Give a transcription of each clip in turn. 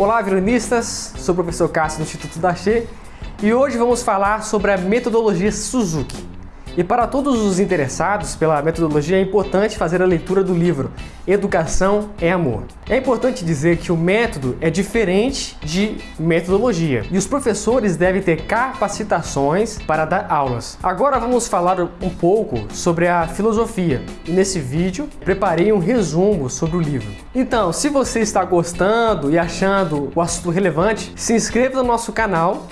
Olá, violinistas! Sou o professor Cássio do Instituto Daché e hoje vamos falar sobre a metodologia Suzuki. E para todos os interessados pela metodologia é importante fazer a leitura do livro Educação é Amor. É importante dizer que o método é diferente de metodologia e os professores devem ter capacitações para dar aulas. Agora vamos falar um pouco sobre a filosofia e nesse vídeo preparei um resumo sobre o livro. Então, se você está gostando e achando o assunto relevante, se inscreva no nosso canal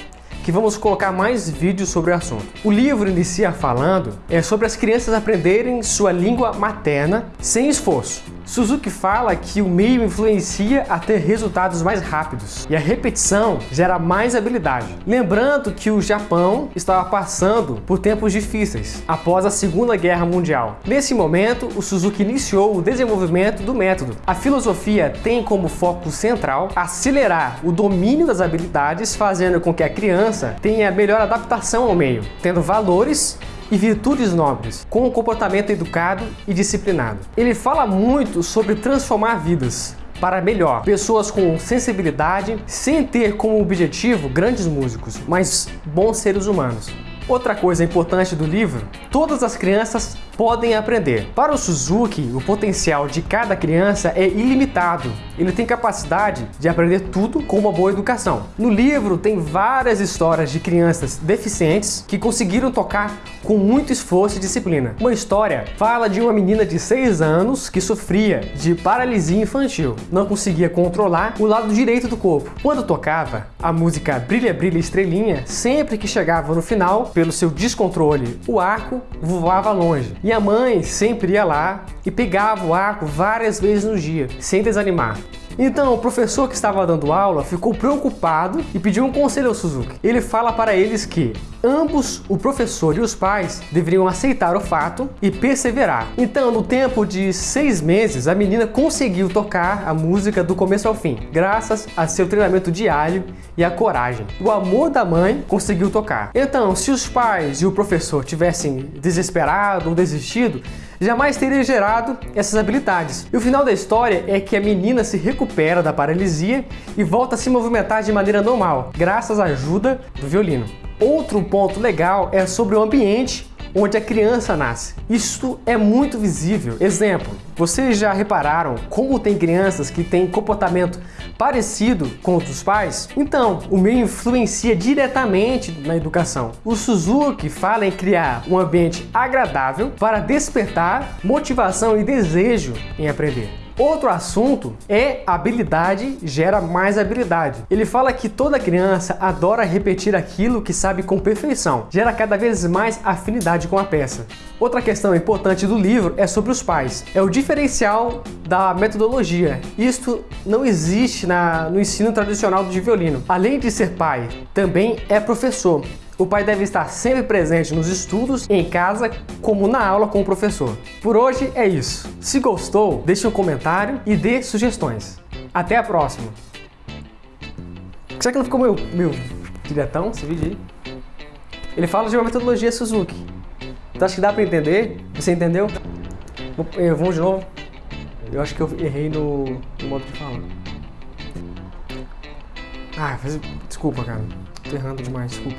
que vamos colocar mais vídeos sobre o assunto. O livro inicia falando é sobre as crianças aprenderem sua língua materna sem esforço. Suzuki fala que o meio influencia a ter resultados mais rápidos e a repetição gera mais habilidade. Lembrando que o Japão estava passando por tempos difíceis após a Segunda Guerra Mundial. Nesse momento, o Suzuki iniciou o desenvolvimento do método. A filosofia tem como foco central acelerar o domínio das habilidades, fazendo com que a criança tenha melhor adaptação ao meio, tendo valores e virtudes nobres, com um comportamento educado e disciplinado. Ele fala muito sobre transformar vidas, para melhor. Pessoas com sensibilidade, sem ter como objetivo grandes músicos, mas bons seres humanos. Outra coisa importante do livro, todas as crianças podem aprender. Para o Suzuki, o potencial de cada criança é ilimitado. Ele tem capacidade de aprender tudo com uma boa educação. No livro tem várias histórias de crianças deficientes que conseguiram tocar com muito esforço e disciplina. Uma história fala de uma menina de 6 anos que sofria de paralisia infantil. Não conseguia controlar o lado direito do corpo. Quando tocava a música Brilha Brilha Estrelinha, sempre que chegava no final, pelo seu descontrole, o arco voava longe. E a mãe sempre ia lá e pegava o arco várias vezes no dia, sem desanimar. Então, o professor que estava dando aula ficou preocupado e pediu um conselho ao Suzuki. Ele fala para eles que ambos, o professor e os pais, deveriam aceitar o fato e perseverar. Então, no tempo de seis meses, a menina conseguiu tocar a música do começo ao fim, graças a seu treinamento diário e a coragem. O amor da mãe conseguiu tocar. Então, se os pais e o professor tivessem desesperado ou desistido, jamais teria gerado essas habilidades. E o final da história é que a menina se recupera da paralisia e volta a se movimentar de maneira normal, graças à ajuda do violino. Outro ponto legal é sobre o ambiente onde a criança nasce. Isto é muito visível. Exemplo, vocês já repararam como tem crianças que têm comportamento parecido com os pais? Então, o meio influencia diretamente na educação. O Suzuki fala em criar um ambiente agradável para despertar motivação e desejo em aprender. Outro assunto é habilidade gera mais habilidade. Ele fala que toda criança adora repetir aquilo que sabe com perfeição, gera cada vez mais afinidade com a peça. Outra questão importante do livro é sobre os pais. É o diferencial da metodologia. Isto não existe na, no ensino tradicional de violino. Além de ser pai, também é professor. O pai deve estar sempre presente nos estudos, em casa, como na aula com o professor. Por hoje é isso. Se gostou, deixe um comentário e dê sugestões. Até a próxima! Será que não ficou meu, meu diretão esse vídeo aí? Ele fala de uma metodologia Suzuki. Então acho que dá para entender? Você entendeu? Vamos de novo? Eu acho que eu errei no, no modo de falar. Ah, desculpa, cara. Tô errando demais, desculpa.